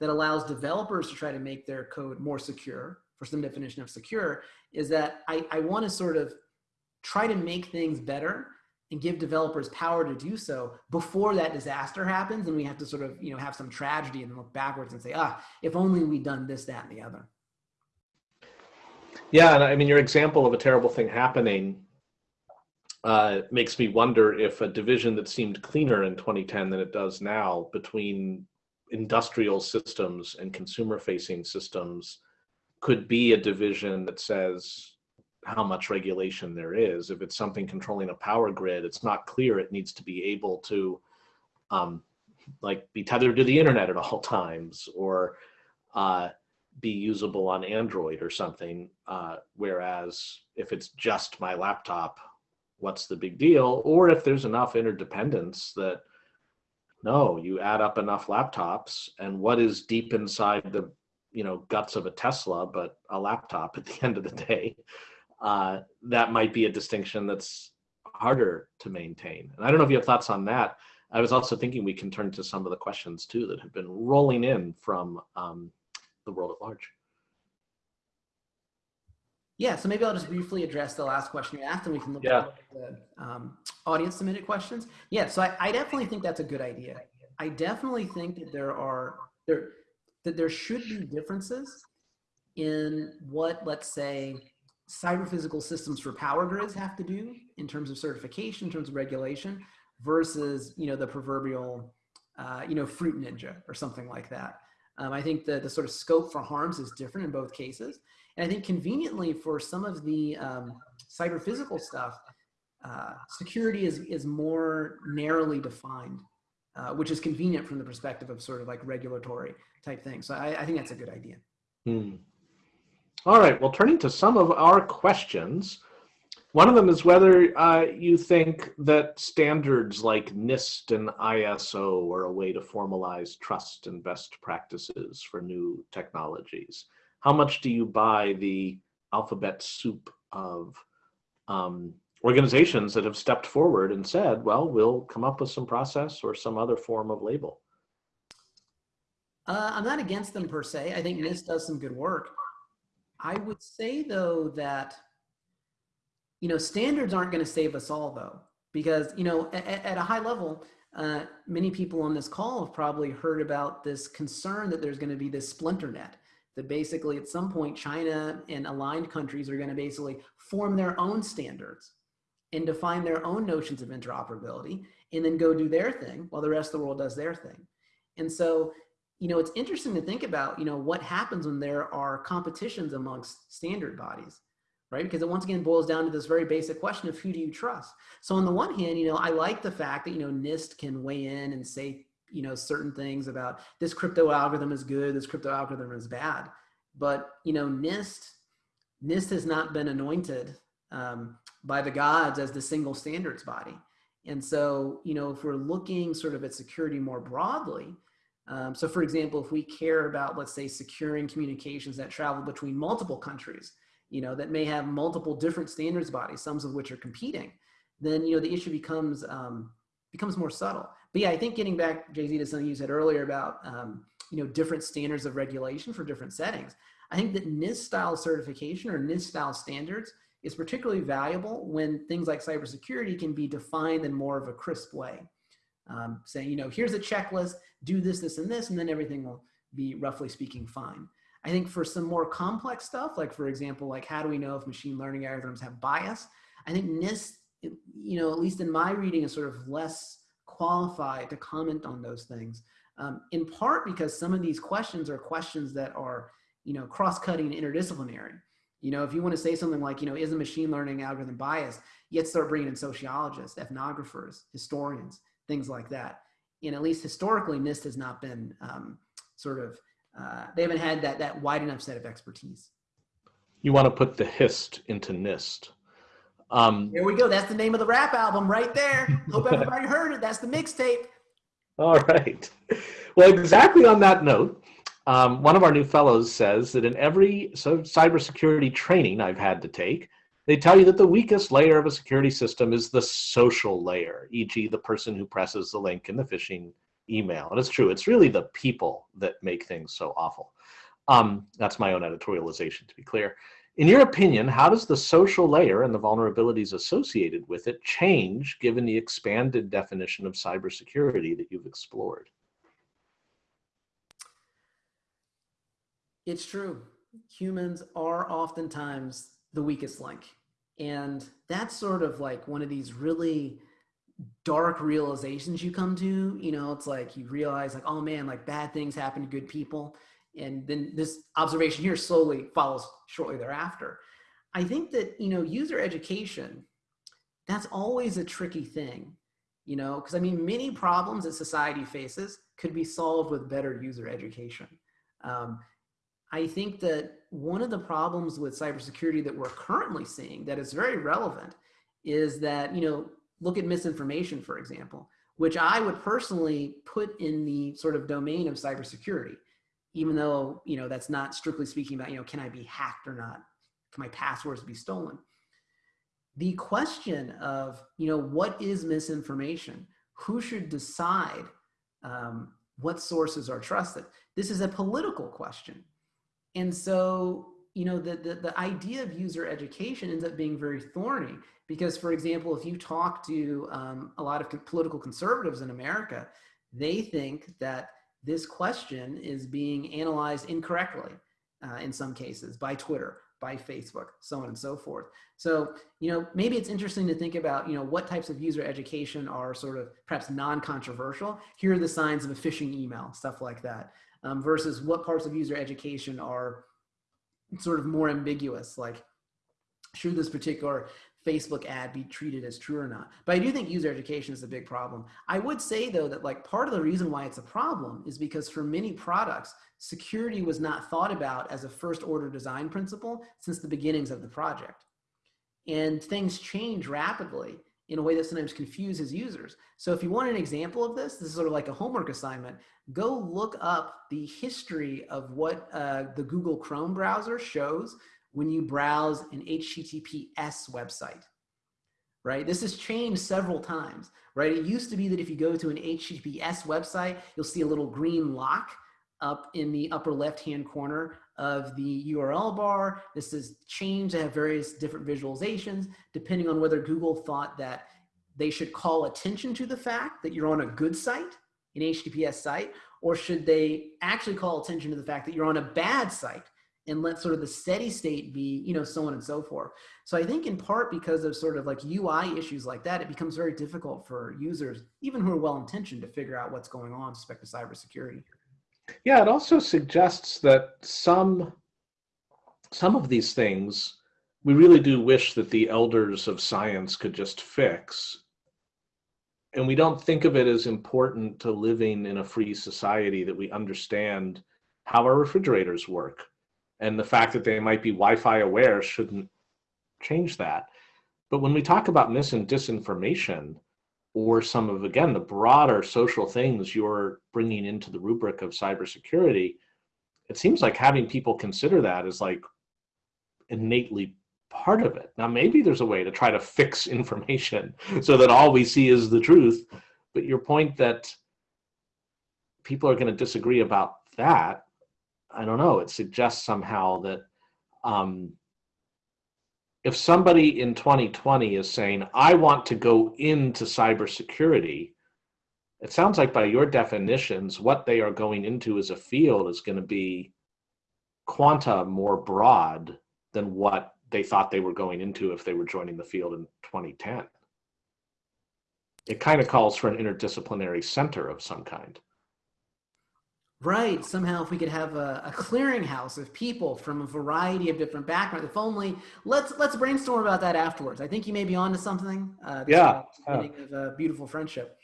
Speaker 2: that allows developers to try to make their code more secure for some definition of secure is that I, I want to sort of try to make things better and give developers power to do so before that disaster happens and we have to sort of you know have some tragedy and look backwards and say ah if only we'd done this that and the other.
Speaker 1: Yeah and i mean your example of a terrible thing happening uh, makes me wonder if a division that seemed cleaner in 2010 than it does now between industrial systems and consumer facing systems could be a division that says how much regulation there is. If it's something controlling a power grid, it's not clear it needs to be able to um, like be tethered to the internet at all [LAUGHS] times or uh, be usable on Android or something. Uh, whereas if it's just my laptop, what's the big deal? Or if there's enough interdependence that no, you add up enough laptops and what is deep inside the you know guts of a Tesla, but a laptop at the end of the day, uh, that might be a distinction that's harder to maintain. And I don't know if you have thoughts on that. I was also thinking we can turn to some of the questions too that have been rolling in from um, the world at large.
Speaker 2: Yeah, so maybe I'll just briefly address the last question you asked and we can look
Speaker 1: yeah.
Speaker 2: at the um, audience submitted questions. Yeah, so I, I, definitely think that's a good idea. I definitely think that there are, there, that there should be differences in what, let's say, cyber physical systems for power grids have to do in terms of certification, in terms of regulation, versus, you know, the proverbial, uh, you know, fruit ninja or something like that. Um, I think the, the sort of scope for harms is different in both cases. And I think conveniently for some of the um, cyber physical stuff, uh, security is, is more narrowly defined, uh, which is convenient from the perspective of sort of like regulatory type things. So I, I think that's a good idea.
Speaker 1: Hmm. All right, well, turning to some of our questions, one of them is whether uh, you think that standards like NIST and ISO are a way to formalize trust and best practices for new technologies how much do you buy the alphabet soup of um, organizations that have stepped forward and said, well, we'll come up with some process or some other form of label?
Speaker 2: Uh, I'm not against them per se. I think NIST does some good work. I would say though that, you know, standards aren't going to save us all though, because, you know, at, at a high level, uh, many people on this call have probably heard about this concern that there's going to be this splinter net that basically at some point China and aligned countries are going to basically form their own standards and define their own notions of interoperability and then go do their thing while the rest of the world does their thing. And so, you know, it's interesting to think about, you know, what happens when there are competitions amongst standard bodies, right? Because it once again boils down to this very basic question of who do you trust? So on the one hand, you know, I like the fact that, you know, NIST can weigh in and say, you know, certain things about this crypto algorithm is good, this crypto algorithm is bad. But, you know, NIST, NIST has not been anointed um, by the gods as the single standards body. And so, you know, if we're looking sort of at security more broadly, um, so for example, if we care about, let's say, securing communications that travel between multiple countries, you know, that may have multiple different standards bodies, some of which are competing, then, you know, the issue becomes, um, becomes more subtle. But yeah, I think getting back, JZ, to something you said earlier about, um, you know, different standards of regulation for different settings. I think that NIST style certification or NIST style standards is particularly valuable when things like cybersecurity can be defined in more of a crisp way. Um, saying, you know, here's a checklist, do this, this, and this, and then everything will be roughly speaking fine. I think for some more complex stuff, like for example, like how do we know if machine learning algorithms have bias? I think NIST, you know, at least in my reading is sort of less qualified to comment on those things. Um, in part because some of these questions are questions that are, you know, cross-cutting and interdisciplinary. You know, if you want to say something like, you know, is a machine learning algorithm biased, you have to start bringing in sociologists, ethnographers, historians, things like that. And at least historically, NIST has not been um, sort of, uh, they haven't had that, that wide enough set of expertise.
Speaker 1: You want to put the HIST into NIST.
Speaker 2: Um, there we go. That's the name of the rap album right there. Hope everybody [LAUGHS] heard it. That's the mixtape.
Speaker 1: All right. Well, exactly on that note, um, one of our new fellows says that in every so cybersecurity training I've had to take, they tell you that the weakest layer of a security system is the social layer, e.g. the person who presses the link in the phishing email. And it's true, it's really the people that make things so awful. Um, that's my own editorialization, to be clear. In your opinion, how does the social layer and the vulnerabilities associated with it change given the expanded definition of cybersecurity that you've explored?
Speaker 2: It's true. Humans are oftentimes the weakest link. And that's sort of like one of these really dark realizations you come to. You know, it's like you realize, like, oh man, like bad things happen to good people. And then this observation here slowly follows shortly thereafter. I think that, you know, user education, that's always a tricky thing, you know, because I mean, many problems that society faces could be solved with better user education. Um, I think that one of the problems with cybersecurity that we're currently seeing that is very relevant is that, you know, look at misinformation, for example, which I would personally put in the sort of domain of cybersecurity, even though, you know, that's not strictly speaking about, you know, can I be hacked or not? Can my passwords be stolen? The question of, you know, what is misinformation? Who should decide um, what sources are trusted? This is a political question and so, you know, the, the, the idea of user education ends up being very thorny because, for example, if you talk to um, a lot of political conservatives in America, they think that this question is being analyzed incorrectly uh, in some cases by Twitter, by Facebook, so on and so forth. So, you know, maybe it's interesting to think about, you know, what types of user education are sort of perhaps non-controversial. Here are the signs of a phishing email, stuff like that um, versus what parts of user education are sort of more ambiguous, like should this particular Facebook ad be treated as true or not? But I do think user education is a big problem. I would say though that like part of the reason why it's a problem is because for many products, security was not thought about as a first order design principle since the beginnings of the project. And things change rapidly in a way that sometimes confuses users. So if you want an example of this, this is sort of like a homework assignment, go look up the history of what uh, the Google Chrome browser shows when you browse an HTTPS website, right? This has changed several times, right? It used to be that if you go to an HTTPS website, you'll see a little green lock up in the upper left-hand corner of the URL bar. This is changed to have various different visualizations depending on whether Google thought that they should call attention to the fact that you're on a good site, an HTTPS site, or should they actually call attention to the fact that you're on a bad site and let sort of the steady state be, you know, so on and so forth. So I think in part because of sort of like UI issues like that, it becomes very difficult for users, even who are well-intentioned to figure out what's going on with respect to cybersecurity.
Speaker 1: Yeah, it also suggests that some some of these things we really do wish that the elders of science could just fix. And we don't think of it as important to living in a free society that we understand how our refrigerators work. And the fact that they might be Wi-Fi aware shouldn't change that. But when we talk about mis and disinformation, or some of, again, the broader social things you're bringing into the rubric of cybersecurity, it seems like having people consider that is like innately part of it. Now, maybe there's a way to try to fix [LAUGHS] information so that all we see is the truth. But your point that people are going to disagree about that, I don't know, it suggests somehow that um, if somebody in 2020 is saying, I want to go into cybersecurity, it sounds like by your definitions, what they are going into as a field is going to be quanta more broad than what they thought they were going into if they were joining the field in 2010. It kind of calls for an interdisciplinary center of some kind.
Speaker 2: Right. Somehow, if we could have a, a, clearinghouse of people from a variety of different backgrounds, if only let's let's brainstorm about that afterwards. I think you may be onto something.
Speaker 1: Uh, yeah.
Speaker 2: Beginning of a beautiful friendship.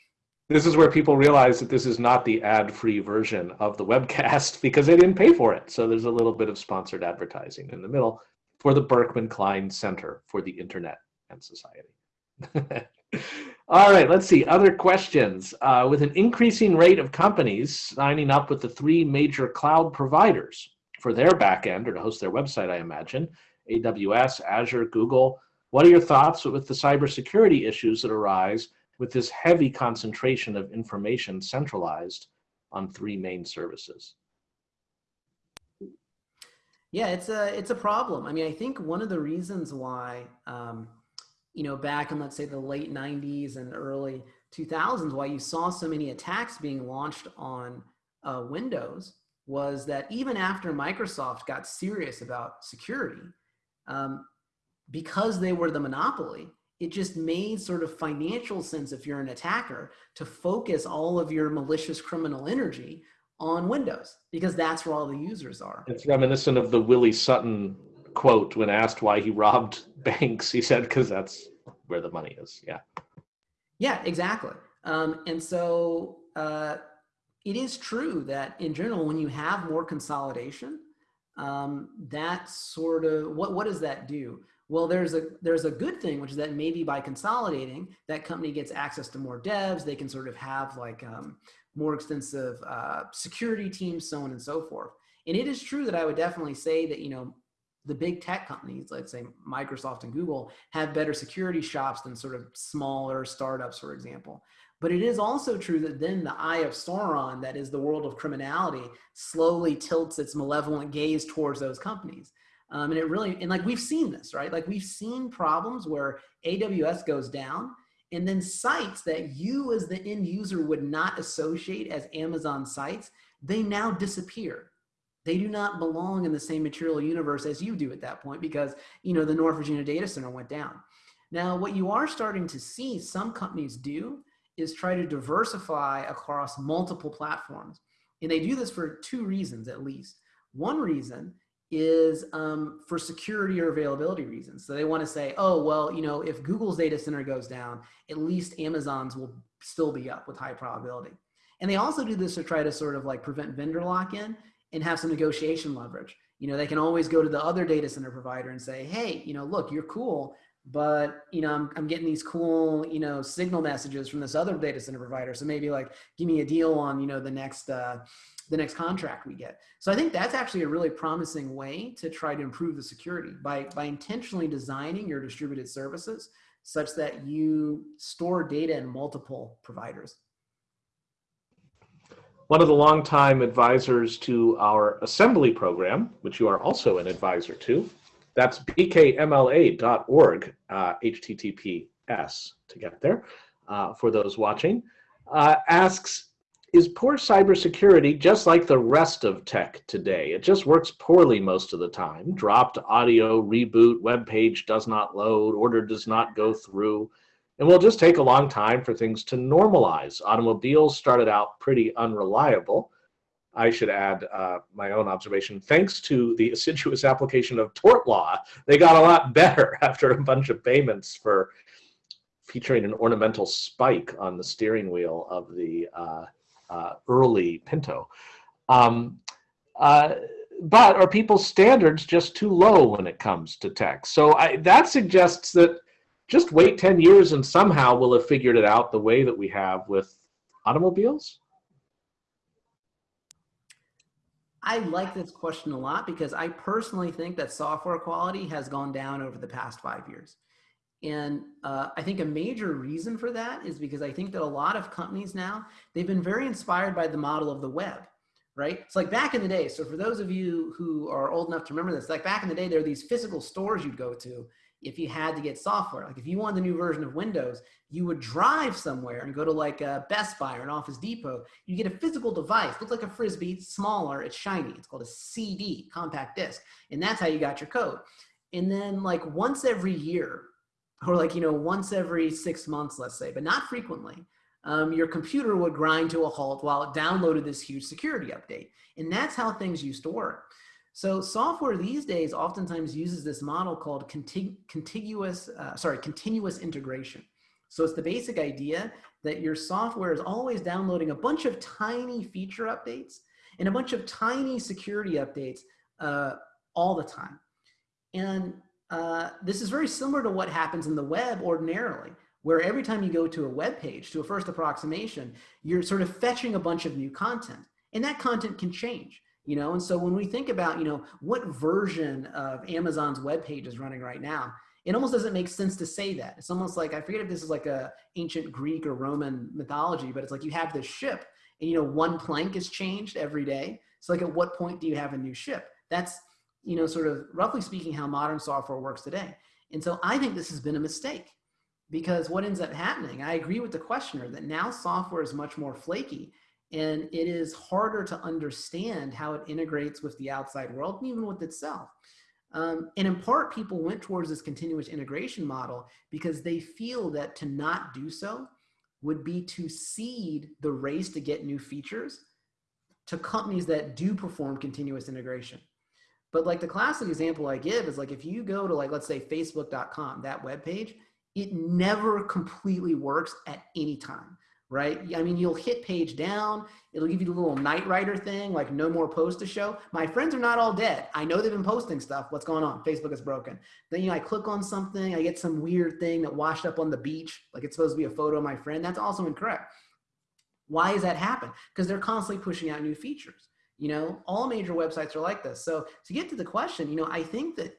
Speaker 1: This is where people realize that this is not the ad-free version of the webcast [LAUGHS] because they didn't pay for it. So there's a little bit of sponsored advertising in the middle for the Berkman Klein Center for the Internet and Society. [LAUGHS] All right, let's see. Other questions. Uh, with an increasing rate of companies signing up with the three major cloud providers for their backend or to host their website, I imagine, AWS, Azure, Google, what are your thoughts with the cybersecurity issues that arise with this heavy concentration of information centralized on three main services?
Speaker 2: Yeah, it's a it's a problem. I mean, I think one of the reasons why um, you know, back in let's say the late 90s and early 2000s, why you saw so many attacks being launched on uh, Windows was that even after Microsoft got serious about security, um, because they were the monopoly, it just made sort of financial sense if you're an attacker to focus all of your malicious criminal energy on Windows because that's where all the users are.
Speaker 1: It's reminiscent of the Willie Sutton quote when asked why he robbed [LAUGHS] banks. He said, because that's where the money is. Yeah.
Speaker 2: Yeah, exactly. Um, and so uh, it is true that in general, when you have more consolidation, um, that sort of what what does that do? Well, there's a there's a good thing, which is that maybe by consolidating, that company gets access to more devs. They can sort of have like um, more extensive uh, security teams, so on and so forth. And it is true that I would definitely say that you know the big tech companies, let's say Microsoft and Google, have better security shops than sort of smaller startups, for example. But it is also true that then the eye of Sauron, that is the world of criminality, slowly tilts its malevolent gaze towards those companies. Um, and it really, and like we've seen this, right? Like we've seen problems where AWS goes down and then sites that you as the end user would not associate as Amazon sites, they now disappear they do not belong in the same material universe as you do at that point because, you know, the North Virginia data center went down. Now, what you are starting to see some companies do is try to diversify across multiple platforms. And they do this for two reasons, at least. One reason is um, for security or availability reasons. So they want to say, oh, well, you know, if Google's data center goes down, at least Amazon's will still be up with high probability. And they also do this to try to sort of like prevent vendor lock-in and have some negotiation leverage. You know, they can always go to the other data center provider and say, hey, you know, look, you're cool, but you know, I'm, I'm getting these cool, you know, signal messages from this other data center provider. So maybe like, give me a deal on, you know, the next, uh, the next contract we get. So I think that's actually a really promising way to try to improve the security by, by intentionally designing your distributed services such that you store data in multiple providers.
Speaker 1: One of the longtime advisors to our assembly program, which you are also an advisor to. That's bkmla.org, uh, HTTPS to get there uh, for those watching, uh, asks, is poor cybersecurity just like the rest of tech today? It just works poorly most of the time. Dropped audio, reboot, web page does not load, order does not go through. And will just take a long time for things to normalize. Automobiles started out pretty unreliable. I should add uh, my own observation. Thanks to the assiduous application of tort law, they got a lot [LAUGHS] better after a bunch of payments for featuring an ornamental spike on the steering wheel of the uh, uh, early Pinto. Um, uh, but are people's standards just too low when it comes to tech? So I, that suggests that just wait 10 years and somehow we'll have figured it out the way that we have with automobiles?
Speaker 2: I like this question a lot because I personally think that software quality has gone down over the past five years. And uh, I think a major reason for that is because I think that a lot of companies now, they've been very inspired by the model of the web, right? It's like back in the day. So for those of you who are old enough to remember this, like back in the day, there are these physical stores you'd go to if you had to get software. Like if you wanted the new version of Windows, you would drive somewhere and go to like a Best Buy or an Office Depot. You get a physical device, looks like a Frisbee, smaller, it's shiny. It's called a CD, compact disc. And that's how you got your code. And then like once every year, or like, you know, once every six months, let's say, but not frequently, um, your computer would grind to a halt while it downloaded this huge security update. And that's how things used to work. So software these days oftentimes uses this model called contig contiguous, uh, sorry, continuous integration. So it's the basic idea that your software is always downloading a bunch of tiny feature updates and a bunch of tiny security updates uh, all the time. And uh, this is very similar to what happens in the web ordinarily, where every time you go to a web page, to a first approximation, you're sort of fetching a bunch of new content. And that content can change you know? And so when we think about you know what version of amazon's web page is running right now it almost doesn't make sense to say that. It's almost like i forget if this is like a ancient greek or roman mythology but it's like you have this ship and you know one plank is changed every day. So like at what point do you have a new ship? That's you know sort of roughly speaking how modern software works today. And so i think this has been a mistake because what ends up happening i agree with the questioner that now software is much more flaky and it is harder to understand how it integrates with the outside world and even with itself. Um, and in part, people went towards this continuous integration model because they feel that to not do so would be to cede the race to get new features to companies that do perform continuous integration. But like the classic example I give is like if you go to like, let's say facebook.com, that web page, it never completely works at any time right? I mean, you'll hit page down, it'll give you the little Knight Rider thing, like no more posts to show. My friends are not all dead. I know they've been posting stuff. What's going on? Facebook is broken. Then, you know, I click on something, I get some weird thing that washed up on the beach, like it's supposed to be a photo of my friend. That's also incorrect. Why does that happen? Because they're constantly pushing out new features. You know, all major websites are like this. So to get to the question, you know, I think that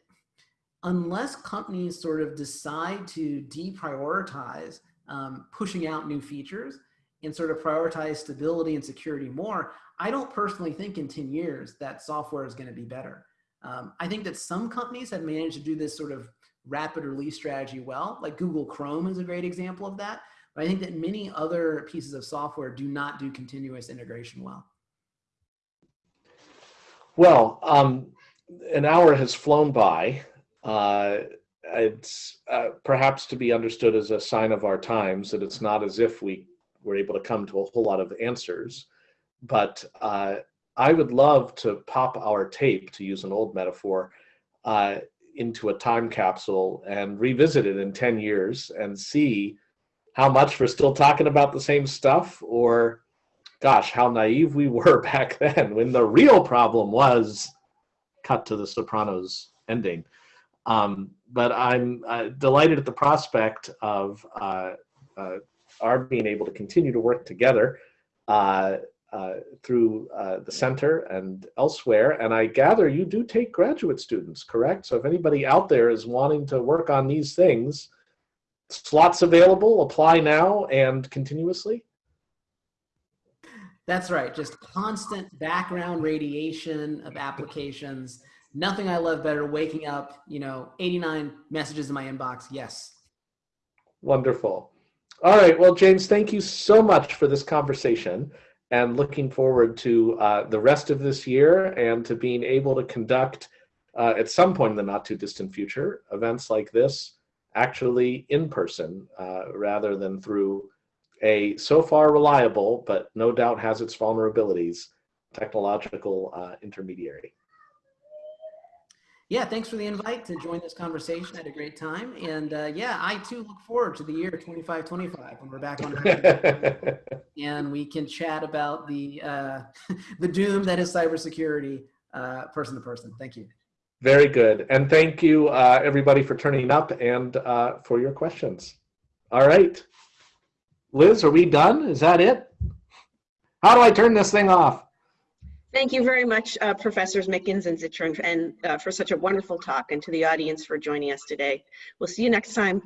Speaker 2: unless companies sort of decide to deprioritize um, pushing out new features and sort of prioritize stability and security more, I don't personally think in 10 years that software is going to be better. Um, I think that some companies have managed to do this sort of rapid release strategy well, like Google Chrome is a great example of that. But I think that many other pieces of software do not do continuous integration well.
Speaker 1: Well, um, an hour has flown by. Uh, it's uh, perhaps to be understood as a sign of our times that it's not as if we were able to come to a whole lot of answers. But uh, I would love to pop our tape, to use an old metaphor, uh, into a time capsule and revisit it in 10 years and see how much we're still talking about the same stuff or gosh, how naive we were [LAUGHS] back then when the real problem was cut to the Sopranos ending. Um, but I'm uh, delighted at the prospect of uh, uh, our being able to continue to work together uh, uh, through the center and elsewhere. And I gather you do take graduate students, correct? So if anybody out there is wanting to work on these things, slots available, apply now and continuously?
Speaker 2: That's right. Just constant background radiation of applications. Nothing I love better. Waking up, you know, 89 messages in my inbox. Yes.
Speaker 1: Wonderful. All right. Well, James, thank you so much for this conversation and looking forward to uh, the rest of this year and to being able to conduct uh, at some point in the not too distant future events like this actually in person uh, rather than through a so far reliable but no doubt has its vulnerabilities technological uh, intermediary.
Speaker 2: Yeah, thanks for the invite to join this conversation. I had a great time. And uh, yeah, I too look forward to the year 2525 when we're back on [LAUGHS] and we can chat about the uh, [LAUGHS] the doom that is cybersecurity uh, person to person. Thank you.
Speaker 1: Very good. And thank you, uh, everybody, for turning up and uh, for your questions. All right. Liz, are we done? Is that it? How do I turn this thing off?
Speaker 3: Thank you very much, uh, Professors Mickens and Zittrain, and uh, for such a wonderful talk, and to the audience for joining us today. We'll see you next time.